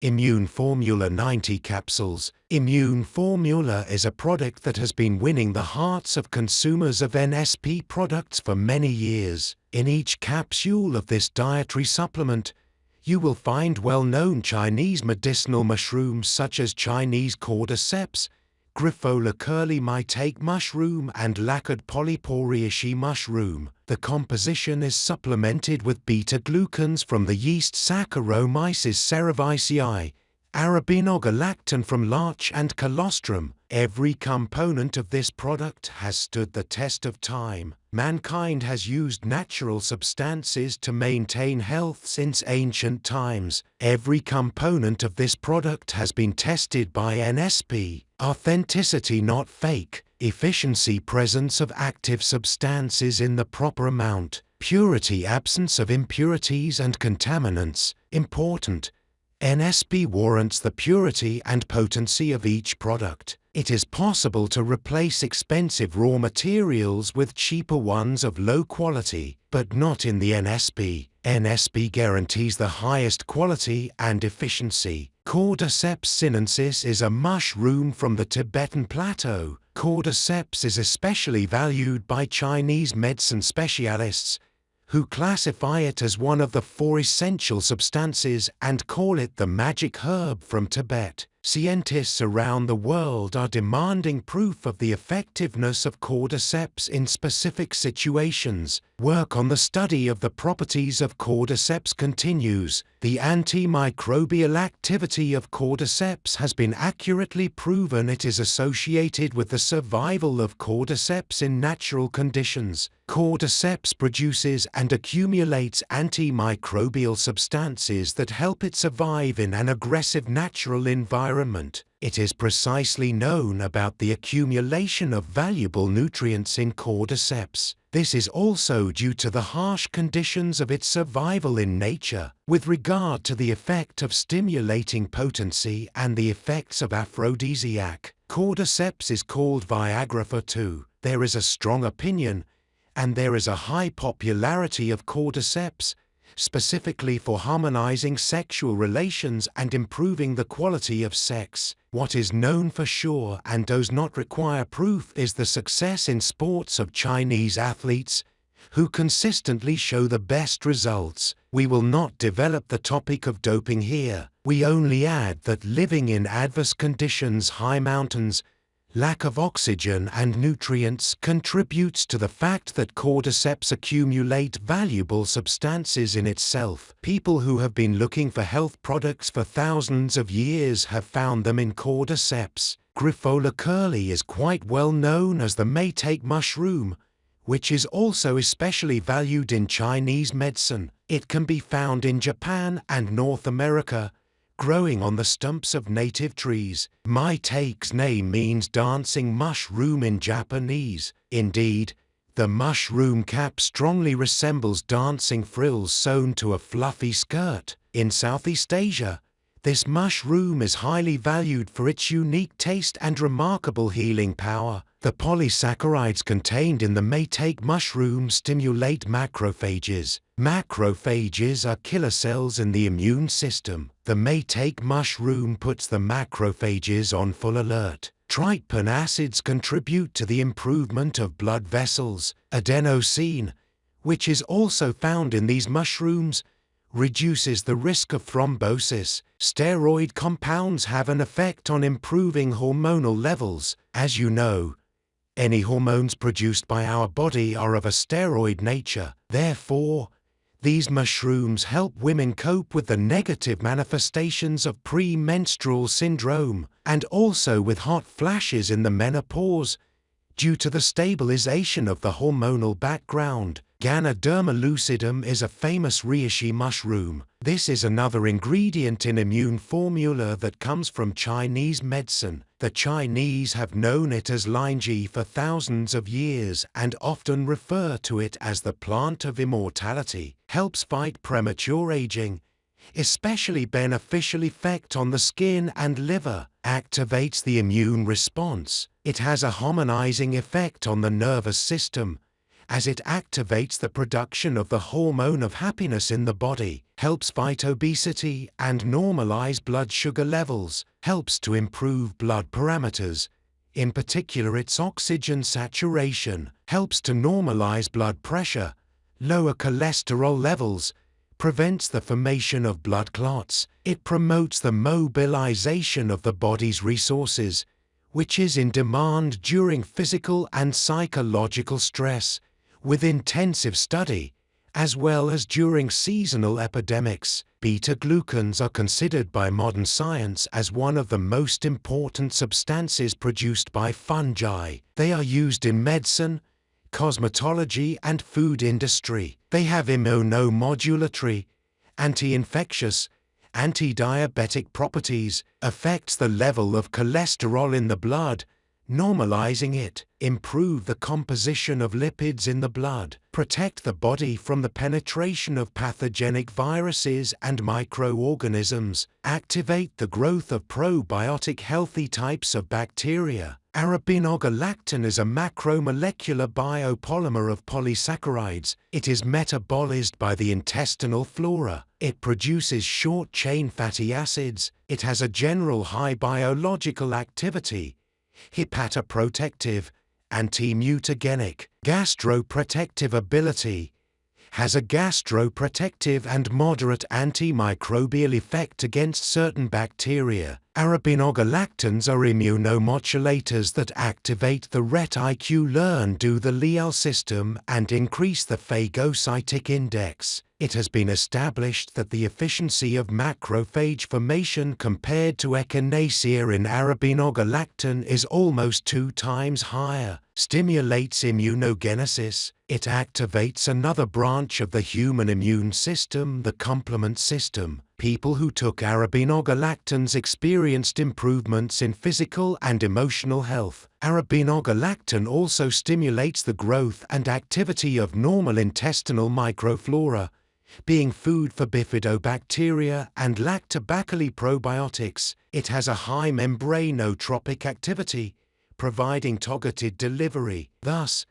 Immune Formula 90 capsules. Immune Formula is a product that has been winning the hearts of consumers of NSP products for many years. In each capsule of this dietary supplement, you will find well-known Chinese medicinal mushrooms such as Chinese cordyceps, Grifola curly maitake mushroom and lacquered polyporiaceae mushroom. The composition is supplemented with beta-glucans from the yeast Saccharomyces cerevisiae, arabinogalactan from larch and colostrum. Every component of this product has stood the test of time. Mankind has used natural substances to maintain health since ancient times. Every component of this product has been tested by NSP. Authenticity not fake. Efficiency presence of active substances in the proper amount. Purity absence of impurities and contaminants. Important. NSP warrants the purity and potency of each product it is possible to replace expensive raw materials with cheaper ones of low quality, but not in the NSP. NSP guarantees the highest quality and efficiency. Cordyceps sinensis is a mushroom from the Tibetan plateau. Cordyceps is especially valued by Chinese medicine specialists, who classify it as one of the four essential substances and call it the magic herb from Tibet. Scientists around the world are demanding proof of the effectiveness of cordyceps in specific situations. Work on the study of the properties of cordyceps continues. The antimicrobial activity of cordyceps has been accurately proven it is associated with the survival of cordyceps in natural conditions. Cordyceps produces and accumulates antimicrobial substances that help it survive in an aggressive natural environment. It is precisely known about the accumulation of valuable nutrients in cordyceps. This is also due to the harsh conditions of its survival in nature. With regard to the effect of stimulating potency and the effects of aphrodisiac, cordyceps is called Viagra for two. There is a strong opinion and there is a high popularity of cordyceps, specifically for harmonizing sexual relations and improving the quality of sex. What is known for sure and does not require proof is the success in sports of Chinese athletes who consistently show the best results. We will not develop the topic of doping here. We only add that living in adverse conditions high mountains Lack of oxygen and nutrients contributes to the fact that cordyceps accumulate valuable substances in itself. People who have been looking for health products for thousands of years have found them in cordyceps. Grifola curly is quite well known as the maitake mushroom, which is also especially valued in Chinese medicine. It can be found in Japan and North America, growing on the stumps of native trees. Maitake's name means dancing mushroom in Japanese. Indeed, the mushroom cap strongly resembles dancing frills sewn to a fluffy skirt. In Southeast Asia, this mushroom is highly valued for its unique taste and remarkable healing power. The polysaccharides contained in the maitake mushroom stimulate macrophages. Macrophages are killer cells in the immune system. The maitake mushroom puts the macrophages on full alert. Tryptophan acids contribute to the improvement of blood vessels. Adenosine, which is also found in these mushrooms, reduces the risk of thrombosis. Steroid compounds have an effect on improving hormonal levels. As you know, any hormones produced by our body are of a steroid nature. Therefore, these mushrooms help women cope with the negative manifestations of premenstrual syndrome and also with hot flashes in the menopause due to the stabilization of the hormonal background. Ganoderma lucidum is a famous reishi mushroom. This is another ingredient in immune formula that comes from Chinese medicine. The Chinese have known it as Lingzhi for thousands of years and often refer to it as the plant of immortality. Helps fight premature aging, especially beneficial effect on the skin and liver, activates the immune response. It has a harmonizing effect on the nervous system, as it activates the production of the hormone of happiness in the body, helps fight obesity and normalize blood sugar levels, helps to improve blood parameters, in particular its oxygen saturation, helps to normalize blood pressure, lower cholesterol levels, prevents the formation of blood clots, it promotes the mobilization of the body's resources, which is in demand during physical and psychological stress, with intensive study, as well as during seasonal epidemics. Beta-glucans are considered by modern science as one of the most important substances produced by fungi. They are used in medicine, cosmetology and food industry. They have immunomodulatory, anti-infectious, anti-diabetic properties, affects the level of cholesterol in the blood, normalizing it, improve the composition of lipids in the blood, protect the body from the penetration of pathogenic viruses and microorganisms, activate the growth of probiotic healthy types of bacteria. Arabinogalactan is a macromolecular biopolymer of polysaccharides. It is metabolized by the intestinal flora. It produces short-chain fatty acids. It has a general high biological activity hepatoprotective, anti-mutagenic, gastroprotective ability, has a gastroprotective and moderate antimicrobial effect against certain bacteria. Arabinogalactans are immunomodulators that activate the RET-IQ learn do the reticuloendothelial system and increase the phagocytic index. It has been established that the efficiency of macrophage formation compared to echinacea in arabinogalactan is almost two times higher, stimulates immunogenesis, it activates another branch of the human immune system, the complement system. People who took arabinogalactans experienced improvements in physical and emotional health. Arabinogalactan also stimulates the growth and activity of normal intestinal microflora, being food for bifidobacteria and lactobacilli probiotics, it has a high membranotropic activity, providing targeted delivery. Thus,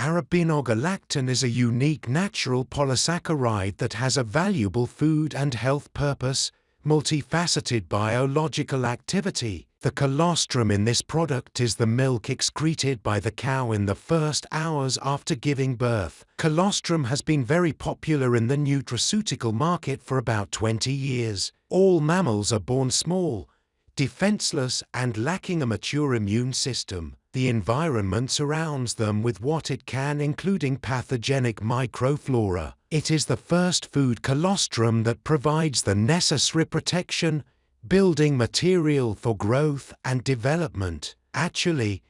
arabinogalactan is a unique natural polysaccharide that has a valuable food and health purpose, multifaceted biological activity, the colostrum in this product is the milk excreted by the cow in the first hours after giving birth. Colostrum has been very popular in the nutraceutical market for about 20 years. All mammals are born small, defenseless and lacking a mature immune system. The environment surrounds them with what it can including pathogenic microflora. It is the first food colostrum that provides the necessary protection, building material for growth and development. Actually,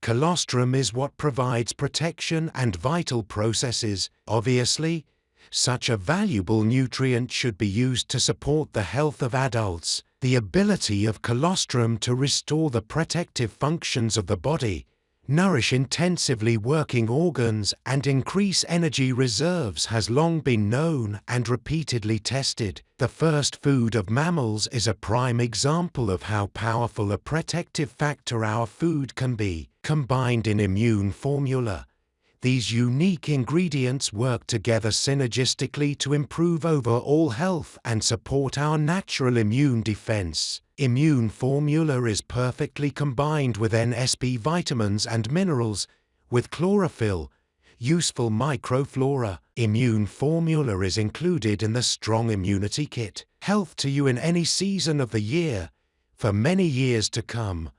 colostrum is what provides protection and vital processes. Obviously, such a valuable nutrient should be used to support the health of adults. The ability of colostrum to restore the protective functions of the body nourish intensively working organs and increase energy reserves has long been known and repeatedly tested. The first food of mammals is a prime example of how powerful a protective factor our food can be, combined in immune formula. These unique ingredients work together synergistically to improve overall health and support our natural immune defense. Immune formula is perfectly combined with NSP vitamins and minerals, with chlorophyll, useful microflora. Immune formula is included in the Strong Immunity Kit. Health to you in any season of the year, for many years to come.